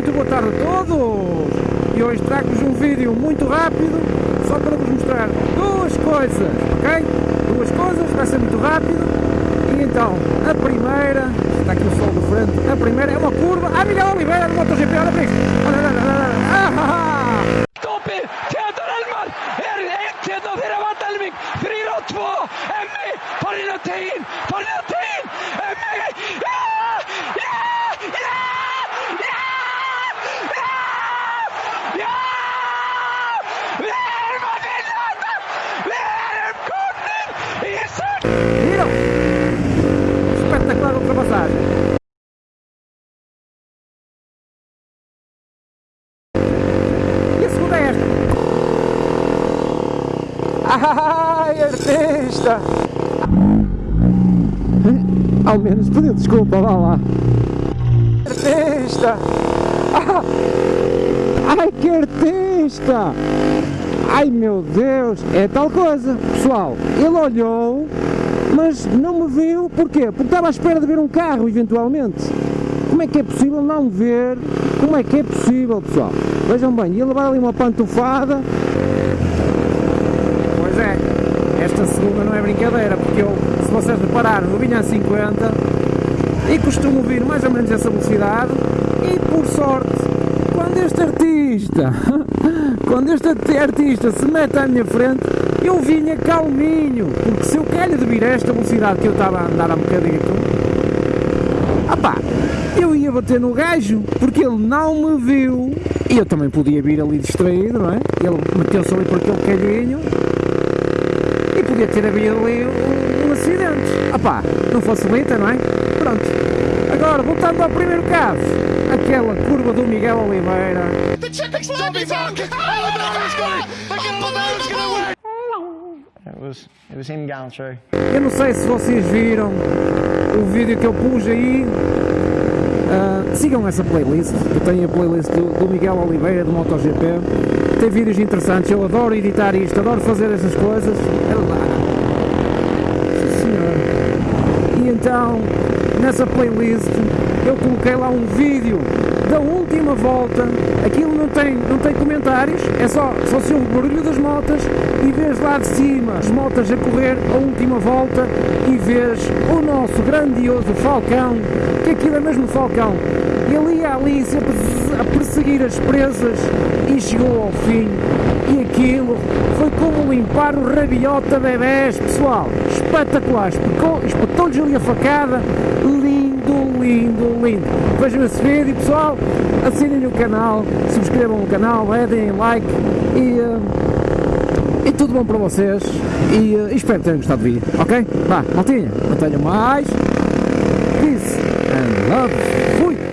muito boa tarde a todos! E hoje trago-vos um vídeo muito rápido, só para vos mostrar duas coisas, ok? Duas coisas, vai ser muito rápido. E então, a primeira, está aqui o sol do frente, a primeira é uma curva, ah, Miguel Oliveira do MotoGP, olha para isto! Ai, artista! Ao menos pediu desculpa, vá lá. Artista! Ah! Ai, que artista! Ai meu Deus, é tal coisa, pessoal, ele olhou, mas não me viu, porquê? Porque estava à espera de ver um carro, eventualmente. Como é que é possível não ver? Como é que é possível, pessoal? Vejam bem, ele vai ali uma pantufada. Esta segunda não é brincadeira, porque eu, se vocês repararem, eu vinha a 50 e costumo vir mais ou menos essa velocidade. E por sorte, quando este artista, quando este artista se mete à minha frente, eu vinha calminho, porque se eu calho de vir a esta velocidade que eu estava a andar há um bocadito, opá, eu ia bater no gajo, porque ele não me viu, e eu também podia vir ali distraído, não é? Ele meteu-se ali por aquele calhinho, e podia ter havido ali um, um acidente. Opá, não facilita, não é? Pronto. Agora, voltando ao primeiro caso, aquela curva do Miguel Oliveira. Eu não sei se vocês viram o vídeo que eu pus aí. Ah, sigam essa playlist, eu tenho a playlist do, do Miguel Oliveira do MotoGP. Tem vídeos interessantes, eu adoro editar isto, adoro fazer essas coisas. É lá. Sim, senhor. E então, nessa playlist, eu coloquei lá um vídeo da última volta. Aquilo não tem, não tem comentários, é só, só se ouve barulho das motas e vês lá de cima as motas a correr a última volta e vês o nosso grandioso Falcão, que aquilo é mesmo Falcão. Ele ia ali sempre a perseguir as presas e chegou ao fim. E aquilo foi como limpar o rabiota bebés, pessoal. Espetacular, espetou- espetou-lhes ali a facada. Lindo, lindo, lindo. Vejam esse vídeo, pessoal. Assinem o canal, subscrevam o canal, deem like e. eh, e tudo bom para vocês e eh, espero que tenham gostado do vídeo, ok? Vá, maltinha, não tenho mais. Peace and love. Fui!